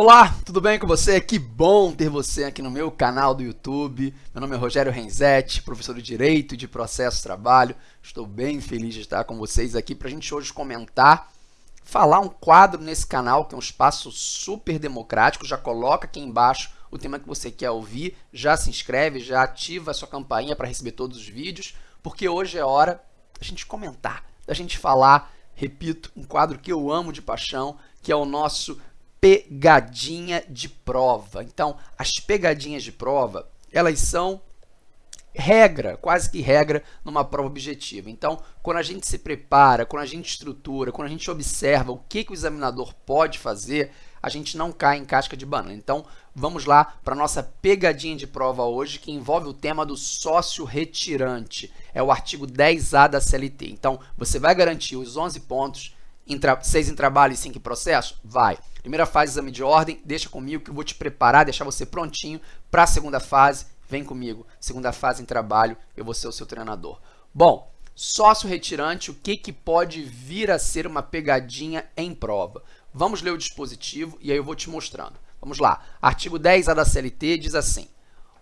Olá, tudo bem com você? Que bom ter você aqui no meu canal do YouTube. Meu nome é Rogério Renzetti, professor de Direito e de Processo Trabalho. Estou bem feliz de estar com vocês aqui para a gente hoje comentar, falar um quadro nesse canal que é um espaço super democrático. Já coloca aqui embaixo o tema que você quer ouvir, já se inscreve, já ativa a sua campainha para receber todos os vídeos, porque hoje é hora da gente comentar, da gente falar, repito, um quadro que eu amo de paixão, que é o nosso pegadinha de prova. Então, as pegadinhas de prova, elas são regra, quase que regra, numa prova objetiva. Então, quando a gente se prepara, quando a gente estrutura, quando a gente observa o que, que o examinador pode fazer, a gente não cai em casca de banana. Então, vamos lá para a nossa pegadinha de prova hoje, que envolve o tema do sócio retirante. É o artigo 10A da CLT. Então, você vai garantir os 11 pontos, em 6 em trabalho e 5 em processo? Vai. Primeira fase, exame de ordem, deixa comigo que eu vou te preparar, deixar você prontinho para a segunda fase. Vem comigo, segunda fase em trabalho, eu vou ser o seu treinador. Bom, sócio retirante, o que, que pode vir a ser uma pegadinha em prova? Vamos ler o dispositivo e aí eu vou te mostrando. Vamos lá, artigo 10A da CLT diz assim,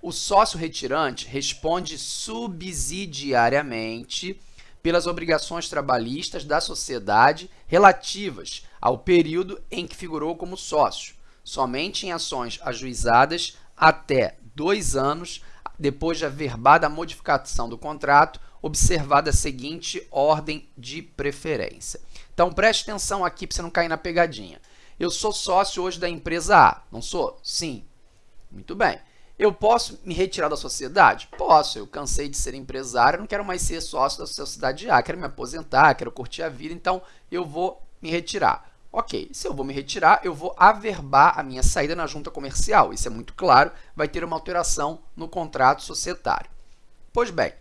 o sócio retirante responde subsidiariamente pelas obrigações trabalhistas da sociedade relativas ao período em que figurou como sócio, somente em ações ajuizadas até dois anos depois de averbada a modificação do contrato, observada a seguinte ordem de preferência. Então, preste atenção aqui para você não cair na pegadinha. Eu sou sócio hoje da empresa A, não sou? Sim. Muito bem. Eu posso me retirar da sociedade? Posso. Eu cansei de ser empresário, não quero mais ser sócio da sociedade A, quero me aposentar, quero curtir a vida, então eu vou me retirar. Ok, se eu vou me retirar, eu vou averbar a minha saída na junta comercial. Isso é muito claro, vai ter uma alteração no contrato societário. Pois bem,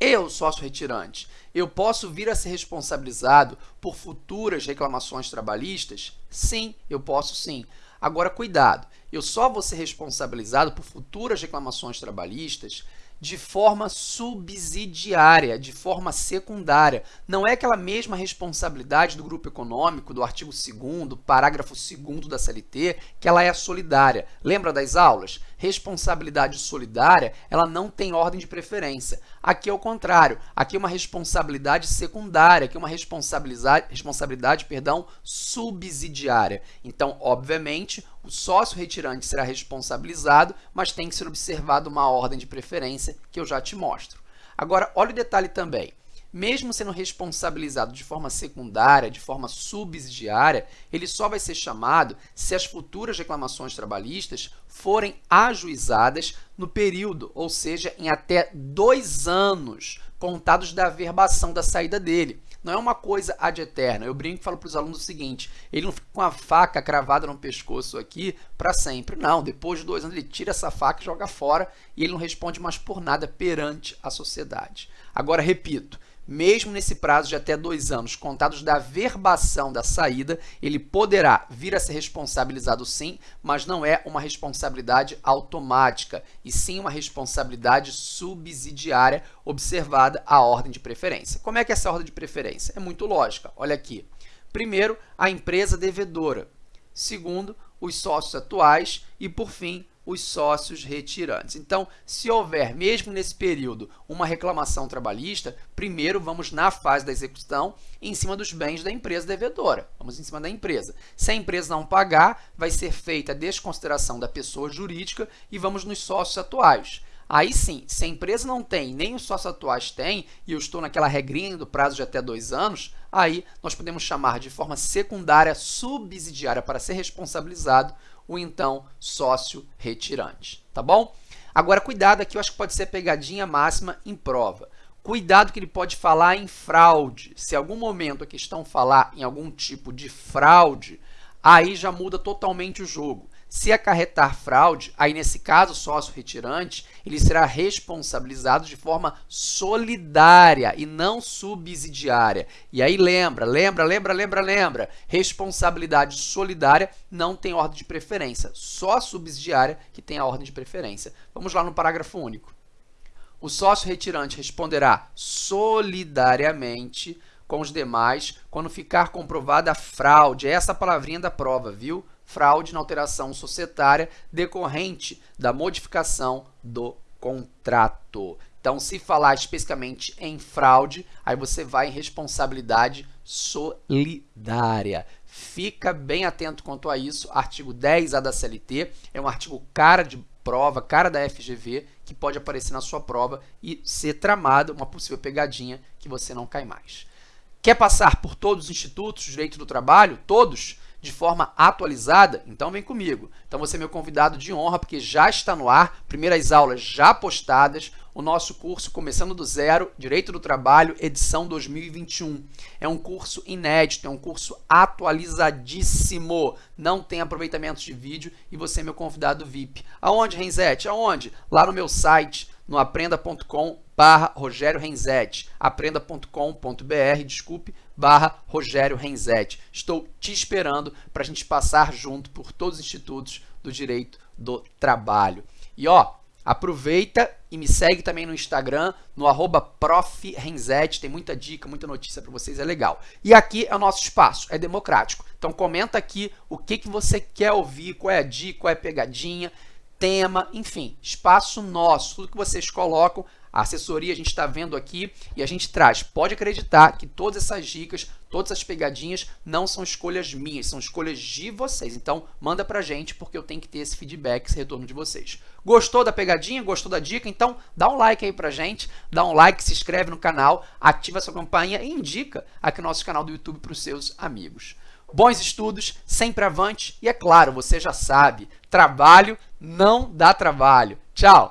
eu, sócio retirante, eu posso vir a ser responsabilizado por futuras reclamações trabalhistas? Sim, eu posso sim. Agora, cuidado, eu só vou ser responsabilizado por futuras reclamações trabalhistas de forma subsidiária, de forma secundária. Não é aquela mesma responsabilidade do grupo econômico, do artigo 2 parágrafo 2 da CLT, que ela é solidária. Lembra das aulas? Responsabilidade solidária, ela não tem ordem de preferência. Aqui é o contrário. Aqui é uma responsabilidade secundária, aqui é uma responsabilidade, responsabilidade perdão, subsidiária. Então, obviamente, o sócio retirante será responsabilizado, mas tem que ser observado uma ordem de preferência que eu já te mostro. Agora, olha o detalhe também. Mesmo sendo responsabilizado de forma secundária, de forma subsidiária, ele só vai ser chamado se as futuras reclamações trabalhistas forem ajuizadas no período, ou seja, em até dois anos contados da averbação da saída dele. Não é uma coisa ad eterna. Eu brinco e falo para os alunos o seguinte, ele não fica com a faca cravada no pescoço aqui para sempre. Não, depois de dois anos ele tira essa faca e joga fora e ele não responde mais por nada perante a sociedade. Agora, repito, mesmo nesse prazo de até dois anos, contados da verbação da saída, ele poderá vir a ser responsabilizado sim, mas não é uma responsabilidade automática, e sim uma responsabilidade subsidiária, observada a ordem de preferência. Como é que é essa ordem de preferência? É muito lógica. Olha aqui. Primeiro, a empresa devedora. Segundo, os sócios atuais. E, por fim, os sócios retirantes. Então, se houver, mesmo nesse período, uma reclamação trabalhista, primeiro vamos na fase da execução em cima dos bens da empresa devedora. Vamos em cima da empresa. Se a empresa não pagar, vai ser feita a desconsideração da pessoa jurídica e vamos nos sócios atuais. Aí sim, se a empresa não tem, nem os sócios atuais têm, e eu estou naquela regrinha do prazo de até dois anos, aí nós podemos chamar de forma secundária subsidiária para ser responsabilizado o então sócio retirante, tá bom? Agora, cuidado aqui, eu acho que pode ser pegadinha máxima em prova. Cuidado que ele pode falar em fraude. Se algum momento a questão falar em algum tipo de fraude, aí já muda totalmente o jogo. Se acarretar fraude, aí nesse caso, o sócio retirante, ele será responsabilizado de forma solidária e não subsidiária. E aí lembra, lembra, lembra, lembra, lembra, responsabilidade solidária não tem ordem de preferência, só a subsidiária que tem a ordem de preferência. Vamos lá no parágrafo único. O sócio retirante responderá solidariamente com os demais quando ficar comprovada a fraude. É essa palavrinha da prova, viu? Fraude na alteração societária decorrente da modificação do contrato. Então, se falar especificamente em fraude, aí você vai em responsabilidade solidária. Fica bem atento quanto a isso. Artigo 10A da CLT é um artigo cara de prova, cara da FGV, que pode aparecer na sua prova e ser tramada uma possível pegadinha que você não cai mais. Quer passar por todos os institutos direito do trabalho? Todos? De forma atualizada, então vem comigo. Então você é meu convidado de honra, porque já está no ar, primeiras aulas já postadas, o nosso curso Começando do Zero, Direito do Trabalho, edição 2021. É um curso inédito, é um curso atualizadíssimo, não tem aproveitamento de vídeo e você é meu convidado VIP. Aonde, Renzete? Aonde? Lá no meu site, no aprenda.com barra Rogério Renzetti, aprenda.com.br, desculpe, barra Rogério Renzetti. Estou te esperando para a gente passar junto por todos os institutos do direito do trabalho. E ó, aproveita e me segue também no Instagram, no arroba tem muita dica, muita notícia para vocês, é legal. E aqui é o nosso espaço, é democrático. Então comenta aqui o que, que você quer ouvir, qual é a dica, qual é a pegadinha, tema, enfim, espaço nosso, tudo que vocês colocam, a assessoria a gente está vendo aqui e a gente traz. Pode acreditar que todas essas dicas, todas essas pegadinhas não são escolhas minhas, são escolhas de vocês. Então, manda pra gente porque eu tenho que ter esse feedback, esse retorno de vocês. Gostou da pegadinha? Gostou da dica? Então, dá um like aí pra gente, dá um like, se inscreve no canal, ativa sua campanha e indica aqui o nosso canal do YouTube para os seus amigos. Bons estudos, sempre avante e, é claro, você já sabe, trabalho não dá trabalho. Tchau!